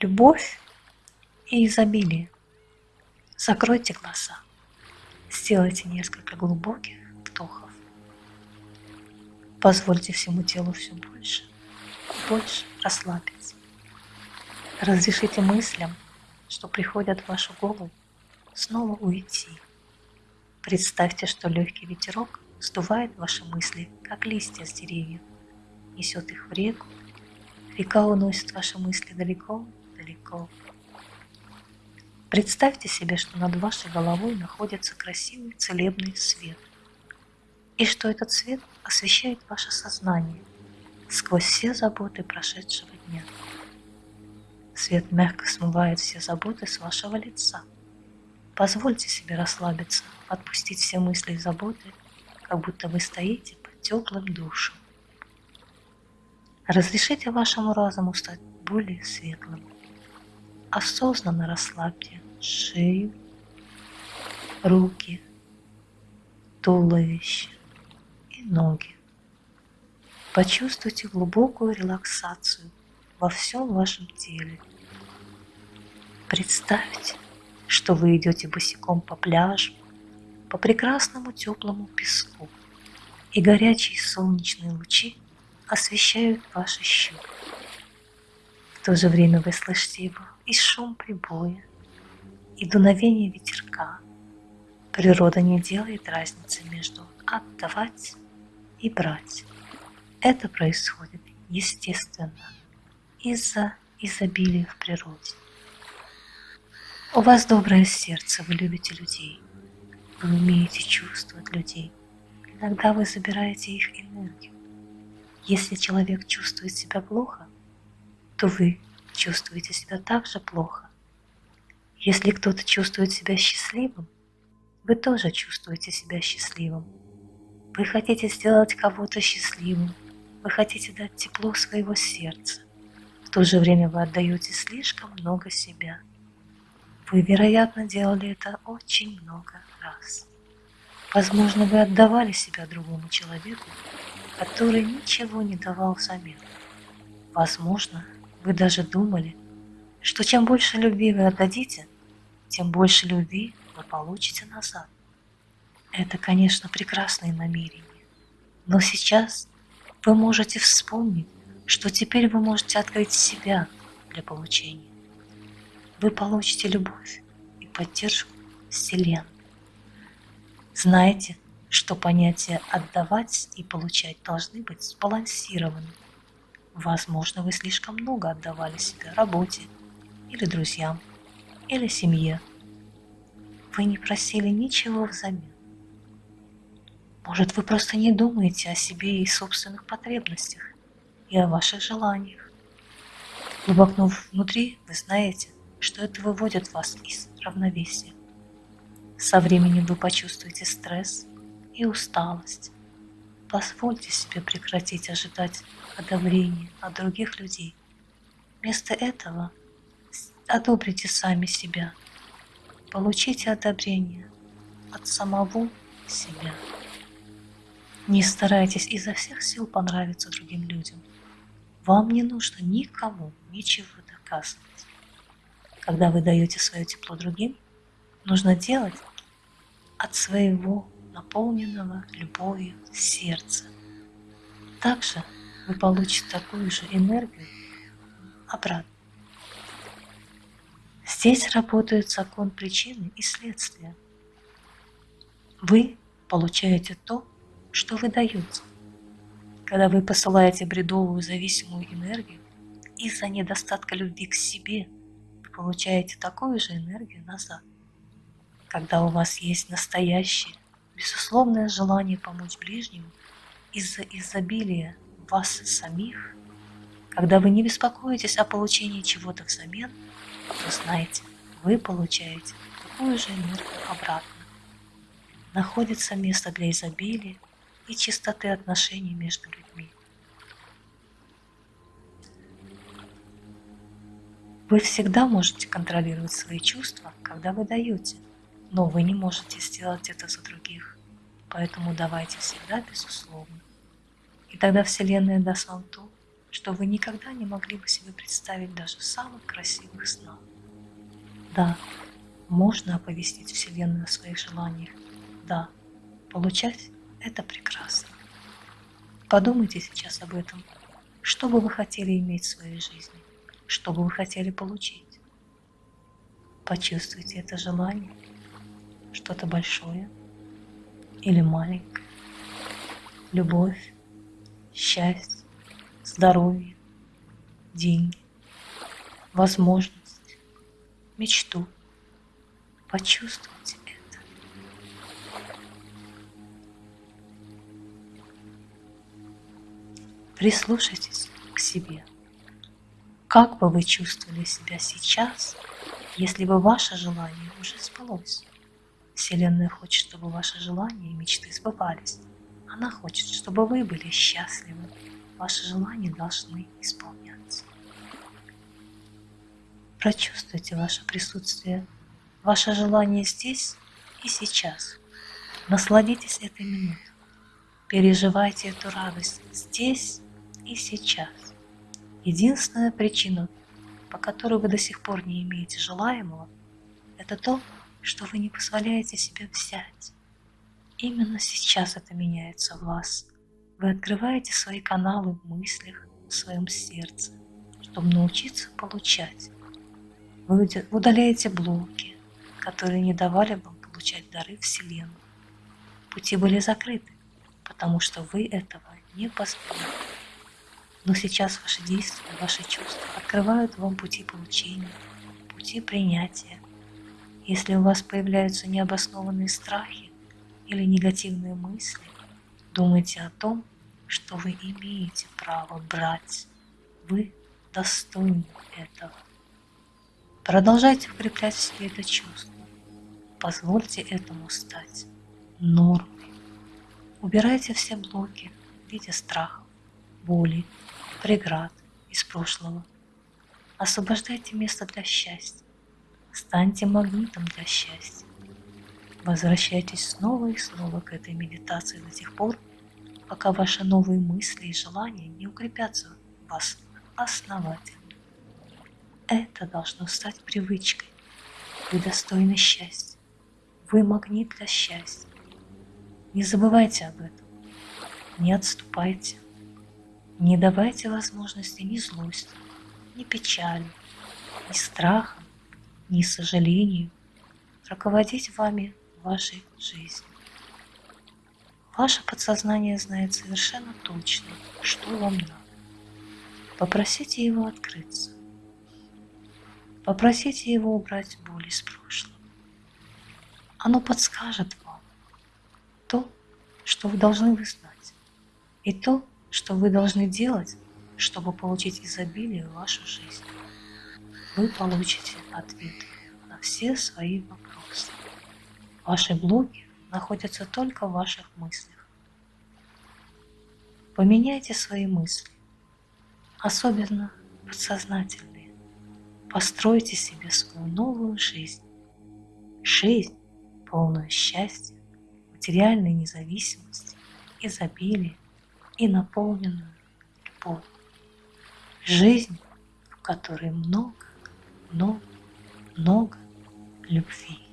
любовь и изобилие. Закройте глаза. Сделайте несколько глубоких вдохов. Позвольте всему телу все больше и больше расслабиться. Разрешите мыслям, что приходят в вашу голову, снова уйти. Представьте, что легкий ветерок сдувает ваши мысли, как листья с деревьев, несет их в реку. Река уносит ваши мысли далеко-далеко. Представьте себе, что над вашей головой находится красивый целебный свет, и что этот свет освещает ваше сознание сквозь все заботы прошедшего дня. Свет мягко смывает все заботы с вашего лица. Позвольте себе расслабиться, отпустить все мысли и заботы, как будто вы стоите под теплым душем. Разрешите вашему разуму стать более светлым. Осознанно расслабьте шею, руки, туловище и ноги. Почувствуйте глубокую релаксацию во всем вашем теле. Представьте, что вы идете босиком по пляжу, по прекрасному теплому песку, и горячие солнечные лучи освещают ваши щеки. То же время вы слышите его и шум прибоя, и дуновение ветерка. Природа не делает разницы между отдавать и брать. Это происходит естественно из-за изобилия в природе. У вас доброе сердце, вы любите людей, вы умеете чувствовать людей. Иногда вы забираете их энергию. Если человек чувствует себя плохо, то вы чувствуете себя также плохо. Если кто-то чувствует себя счастливым, вы тоже чувствуете себя счастливым. Вы хотите сделать кого-то счастливым, вы хотите дать тепло своего сердца. В то же время вы отдаете слишком много себя. Вы, вероятно, делали это очень много раз. Возможно, вы отдавали себя другому человеку, который ничего не давал взамен. Возможно, вы даже думали, что чем больше любви вы отдадите, тем больше любви вы получите назад. Это, конечно, прекрасные намерения. Но сейчас вы можете вспомнить, что теперь вы можете открыть себя для получения. Вы получите любовь и поддержку Вселенной. Знайте, что понятия «отдавать» и «получать» должны быть сбалансированы. Возможно, вы слишком много отдавали себе работе, или друзьям, или семье. Вы не просили ничего взамен. Может, вы просто не думаете о себе и собственных потребностях, и о ваших желаниях. Глубоко внутри вы знаете, что это выводит вас из равновесия. Со временем вы почувствуете стресс и усталость. Позвольте себе прекратить ожидать одобрения от других людей. Вместо этого одобрите сами себя. Получите одобрение от самого себя. Не старайтесь изо всех сил понравиться другим людям. Вам не нужно никому ничего доказывать. Когда вы даете свое тепло другим, нужно делать от своего наполненного любовью сердца. Также вы получите такую же энергию обратно. Здесь работает закон причины и следствия. Вы получаете то, что вы даете. Когда вы посылаете бредовую зависимую энергию из-за недостатка любви к себе, вы получаете такую же энергию назад. Когда у вас есть настоящее, безусловное желание помочь ближнему из-за изобилия вас самих, когда вы не беспокоитесь о получении чего-то взамен, то знаете, вы получаете такую же энергию обратно. Находится место для изобилия, и чистоты отношений между людьми. Вы всегда можете контролировать свои чувства, когда вы даете, но вы не можете сделать это за других, поэтому давайте всегда безусловно. И тогда Вселенная даст вам то, что вы никогда не могли бы себе представить даже в самых красивых снах. Да, можно оповестить Вселенную о своих желаниях. Да, получать – это прекрасно. Подумайте сейчас об этом. Что бы вы хотели иметь в своей жизни? Что бы вы хотели получить? Почувствуйте это желание. Что-то большое или маленькое. Любовь, счастье, здоровье, деньги, возможность, мечту. Почувствуйте это. Прислушайтесь к себе. Как бы вы чувствовали себя сейчас, если бы ваше желание уже сбылось? Вселенная хочет, чтобы ваши желания и мечты сбывались. Она хочет, чтобы вы были счастливы. Ваши желания должны исполняться. Прочувствуйте ваше присутствие, ваше желание здесь и сейчас. Насладитесь этой минутой. Переживайте эту радость здесь и сейчас. Единственная причина, по которой вы до сих пор не имеете желаемого, это то, что вы не позволяете себе взять. Именно сейчас это меняется в вас. Вы открываете свои каналы в мыслях, в своем сердце, чтобы научиться получать. Вы удаляете блоки, которые не давали вам получать дары Вселенной. Пути были закрыты, потому что вы этого не позволили. Но сейчас ваши действия, ваши чувства открывают вам пути получения, пути принятия. Если у вас появляются необоснованные страхи или негативные мысли, думайте о том, что вы имеете право брать. Вы достойны этого. Продолжайте укреплять в себе это чувство. Позвольте этому стать нормой. Убирайте все блоки в виде страхов, боли, преград из прошлого. Освобождайте место для счастья. Станьте магнитом для счастья. Возвращайтесь снова и снова к этой медитации до тех пор, пока ваши новые мысли и желания не укрепятся в вас основательно. Это должно стать привычкой. Вы достойны счастья. Вы магнит для счастья. Не забывайте об этом. Не отступайте. Не давайте возможности ни злости, ни печали, ни страха, ни сожалению руководить вами вашей жизни. Ваше подсознание знает совершенно точно, что вам надо. Попросите его открыться. Попросите его убрать боль из прошлого. Оно подскажет вам то, что вы должны вы знать, и то, что вы должны делать, чтобы получить изобилие в вашу жизнь. Вы получите ответы на все свои вопросы. Ваши блоки находятся только в ваших мыслях. Поменяйте свои мысли, особенно подсознательные. Постройте себе свою новую жизнь. Жизнь, полную счастья, материальной независимости, изобилия, и наполненную любовью. Жизнь, в которой много, много, много любви.